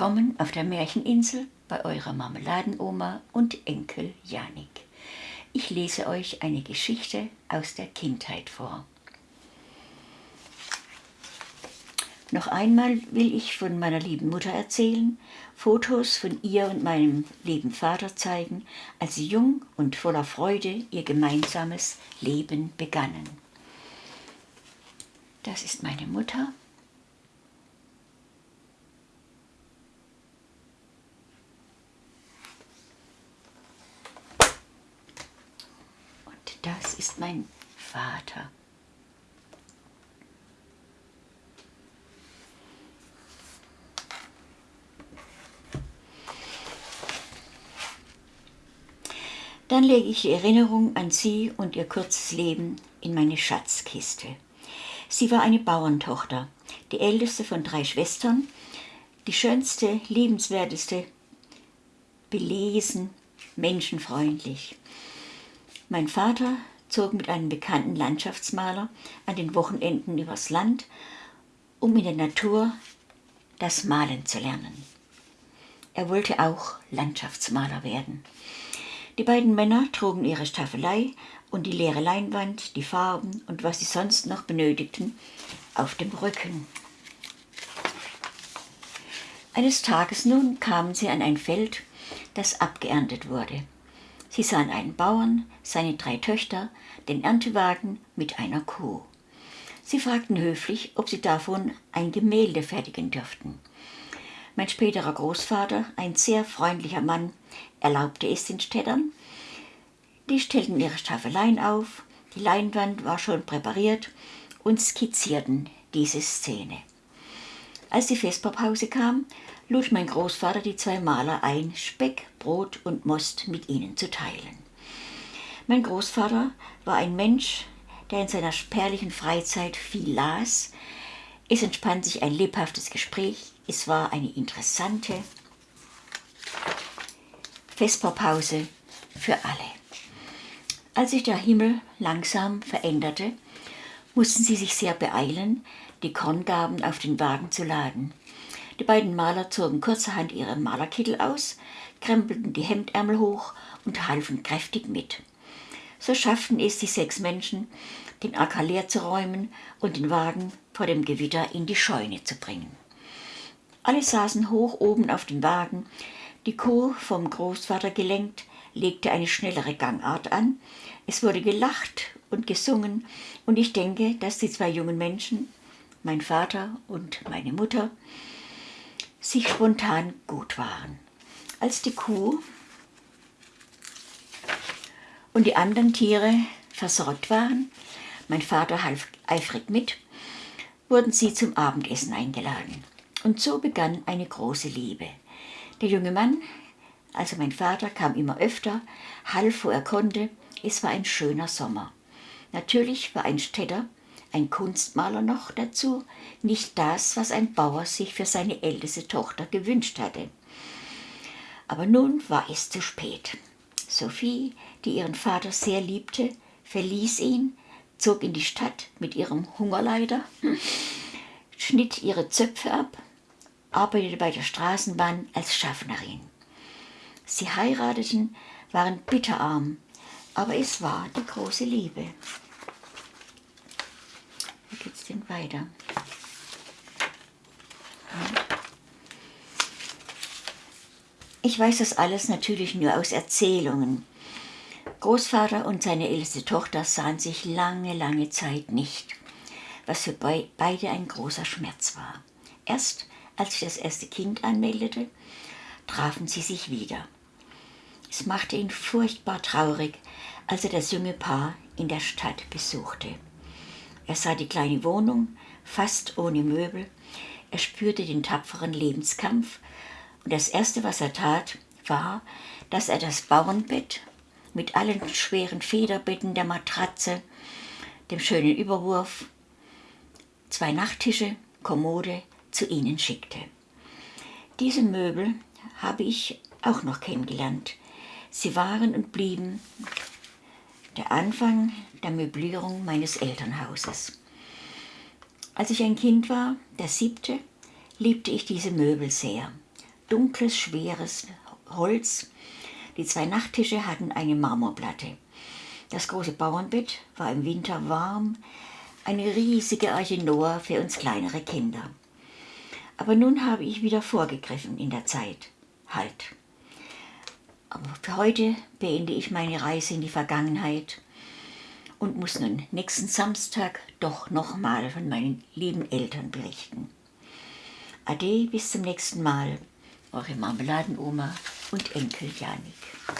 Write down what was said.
Willkommen auf der Märcheninsel bei eurer Marmeladenoma und Enkel Janik. Ich lese euch eine Geschichte aus der Kindheit vor. Noch einmal will ich von meiner lieben Mutter erzählen, Fotos von ihr und meinem lieben Vater zeigen, als sie jung und voller Freude ihr gemeinsames Leben begannen. Das ist meine Mutter das ist mein Vater. Dann lege ich die Erinnerung an sie und ihr kurzes Leben in meine Schatzkiste. Sie war eine Bauerntochter, die älteste von drei Schwestern, die schönste, liebenswerteste, belesen, menschenfreundlich. Mein Vater zog mit einem bekannten Landschaftsmaler an den Wochenenden übers Land, um in der Natur das Malen zu lernen. Er wollte auch Landschaftsmaler werden. Die beiden Männer trugen ihre Staffelei und die leere Leinwand, die Farben und was sie sonst noch benötigten, auf dem Rücken. Eines Tages nun kamen sie an ein Feld, das abgeerntet wurde. Sie sahen einen Bauern, seine drei Töchter, den Erntewagen mit einer Kuh. Sie fragten höflich, ob sie davon ein Gemälde fertigen dürften. Mein späterer Großvater, ein sehr freundlicher Mann, erlaubte es den Städtern. Die stellten ihre Staffeleien auf, die Leinwand war schon präpariert und skizzierten diese Szene. Als die Vesperpause kam, lud mein Großvater die zwei Maler ein, Speck, Brot und Most mit ihnen zu teilen. Mein Großvater war ein Mensch, der in seiner spärlichen Freizeit viel las. Es entspann sich ein lebhaftes Gespräch. Es war eine interessante Vesperpause für alle. Als sich der Himmel langsam veränderte, mussten sie sich sehr beeilen, die Korngaben auf den Wagen zu laden. Die beiden Maler zogen kurzerhand ihre Malerkittel aus, krempelten die Hemdärmel hoch und halfen kräftig mit. So schafften es die sechs Menschen, den Acker leer zu räumen und den Wagen vor dem Gewitter in die Scheune zu bringen. Alle saßen hoch oben auf dem Wagen, die Kuh vom Großvater gelenkt, legte eine schnellere Gangart an, es wurde gelacht und gesungen, und ich denke, dass die zwei jungen Menschen, mein Vater und meine Mutter, sich spontan gut waren. Als die Kuh und die anderen Tiere versorgt waren, mein Vater half eifrig mit, wurden sie zum Abendessen eingeladen. Und so begann eine große Liebe. Der junge Mann, also mein Vater, kam immer öfter, half, wo er konnte. Es war ein schöner Sommer. Natürlich war ein Städter ein Kunstmaler noch dazu, nicht das, was ein Bauer sich für seine älteste Tochter gewünscht hatte. Aber nun war es zu spät. Sophie, die ihren Vater sehr liebte, verließ ihn, zog in die Stadt mit ihrem Hungerleider, schnitt ihre Zöpfe ab, arbeitete bei der Straßenbahn als Schaffnerin. Sie heirateten, waren bitterarm, aber es war die große Liebe bisschen weiter. Ich weiß das alles natürlich nur aus Erzählungen. Großvater und seine älteste Tochter sahen sich lange, lange Zeit nicht, was für beide ein großer Schmerz war. Erst als sich das erste Kind anmeldete, trafen sie sich wieder. Es machte ihn furchtbar traurig, als er das junge Paar in der Stadt besuchte. Er sah die kleine Wohnung, fast ohne Möbel. Er spürte den tapferen Lebenskampf. Und das Erste, was er tat, war, dass er das Bauernbett mit allen schweren Federbetten der Matratze, dem schönen Überwurf, zwei Nachttische, Kommode zu ihnen schickte. Diese Möbel habe ich auch noch kennengelernt. Sie waren und blieben der Anfang der Möblierung meines Elternhauses. Als ich ein Kind war, der siebte, liebte ich diese Möbel sehr. dunkles, schweres Holz. Die zwei Nachttische hatten eine Marmorplatte. Das große Bauernbett war im Winter warm, eine riesige Arche Noah für uns kleinere Kinder. Aber nun habe ich wieder vorgegriffen in der Zeit. Halt. Aber für heute beende ich meine Reise in die Vergangenheit und muss nun nächsten Samstag doch nochmal von meinen lieben Eltern berichten. Ade, bis zum nächsten Mal. Eure Marmeladenoma und Enkel Janik.